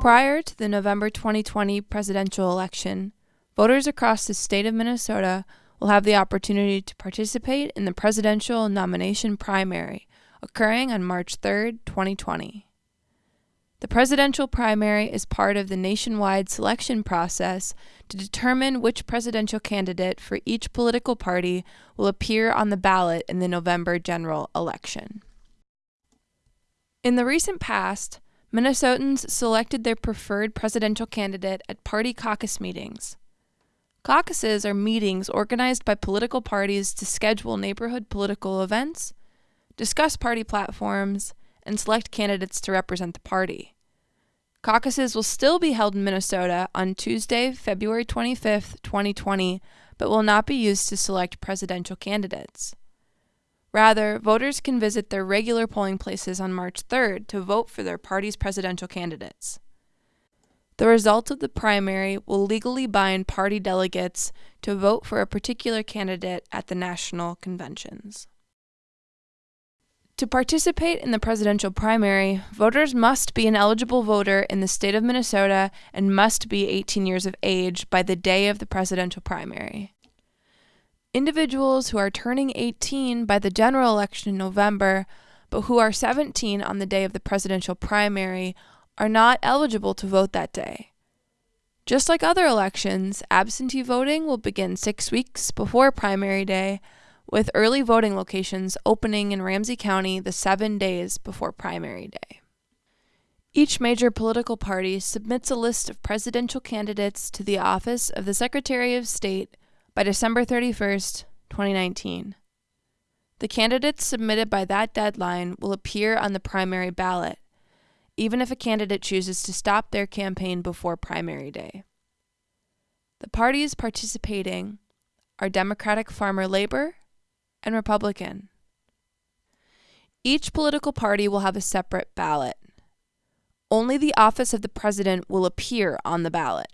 Prior to the November 2020 presidential election, voters across the state of Minnesota will have the opportunity to participate in the presidential nomination primary occurring on March 3, 2020. The presidential primary is part of the nationwide selection process to determine which presidential candidate for each political party will appear on the ballot in the November general election. In the recent past, Minnesotans selected their preferred presidential candidate at party caucus meetings. Caucuses are meetings organized by political parties to schedule neighborhood political events, discuss party platforms, and select candidates to represent the party. Caucuses will still be held in Minnesota on Tuesday, February 25, 2020, but will not be used to select presidential candidates. Rather, voters can visit their regular polling places on March 3rd to vote for their party's presidential candidates. The result of the primary will legally bind party delegates to vote for a particular candidate at the national conventions. To participate in the presidential primary, voters must be an eligible voter in the state of Minnesota and must be 18 years of age by the day of the presidential primary. Individuals who are turning 18 by the general election in November, but who are 17 on the day of the presidential primary, are not eligible to vote that day. Just like other elections, absentee voting will begin six weeks before primary day with early voting locations opening in Ramsey County the seven days before primary day. Each major political party submits a list of presidential candidates to the office of the Secretary of State by December 31st, 2019. The candidates submitted by that deadline will appear on the primary ballot, even if a candidate chooses to stop their campaign before primary day. The parties participating are Democratic Farmer Labor, and Republican. Each political party will have a separate ballot. Only the office of the president will appear on the ballot.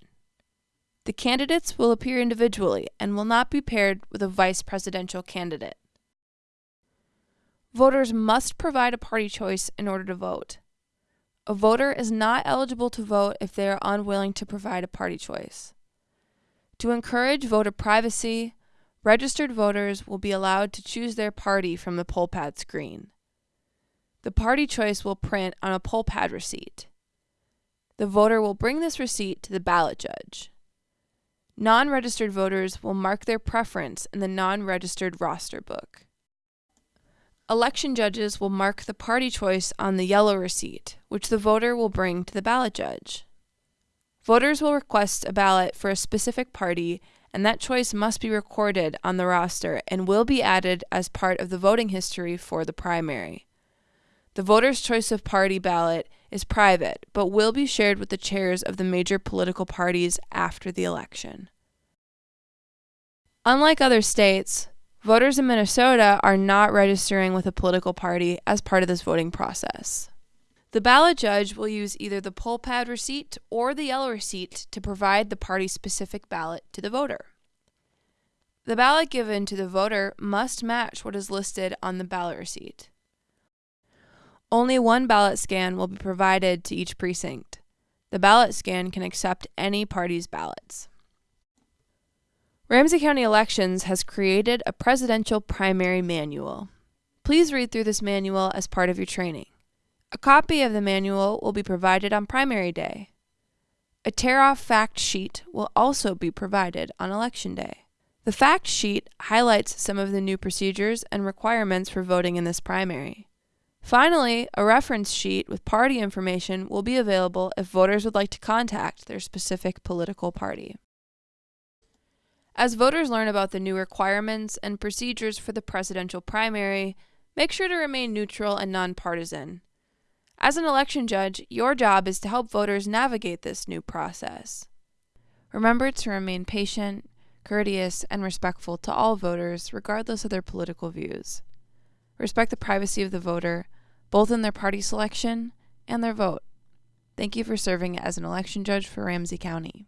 The candidates will appear individually and will not be paired with a vice presidential candidate. Voters must provide a party choice in order to vote. A voter is not eligible to vote if they are unwilling to provide a party choice. To encourage voter privacy, registered voters will be allowed to choose their party from the poll pad screen. The party choice will print on a poll pad receipt. The voter will bring this receipt to the ballot judge. Non registered voters will mark their preference in the non registered roster book. Election judges will mark the party choice on the yellow receipt, which the voter will bring to the ballot judge. Voters will request a ballot for a specific party and that choice must be recorded on the roster and will be added as part of the voting history for the primary. The voter's choice of party ballot is private, but will be shared with the chairs of the major political parties after the election. Unlike other states, voters in Minnesota are not registering with a political party as part of this voting process. The ballot judge will use either the poll pad receipt or the yellow receipt to provide the party specific ballot to the voter. The ballot given to the voter must match what is listed on the ballot receipt. Only one ballot scan will be provided to each precinct. The ballot scan can accept any party's ballots. Ramsey County Elections has created a presidential primary manual. Please read through this manual as part of your training. A copy of the manual will be provided on primary day. A tear off fact sheet will also be provided on election day. The fact sheet highlights some of the new procedures and requirements for voting in this primary. Finally, a reference sheet with party information will be available if voters would like to contact their specific political party. As voters learn about the new requirements and procedures for the presidential primary, make sure to remain neutral and nonpartisan. As an election judge, your job is to help voters navigate this new process. Remember to remain patient, courteous, and respectful to all voters, regardless of their political views. Respect the privacy of the voter, both in their party selection and their vote. Thank you for serving as an election judge for Ramsey County.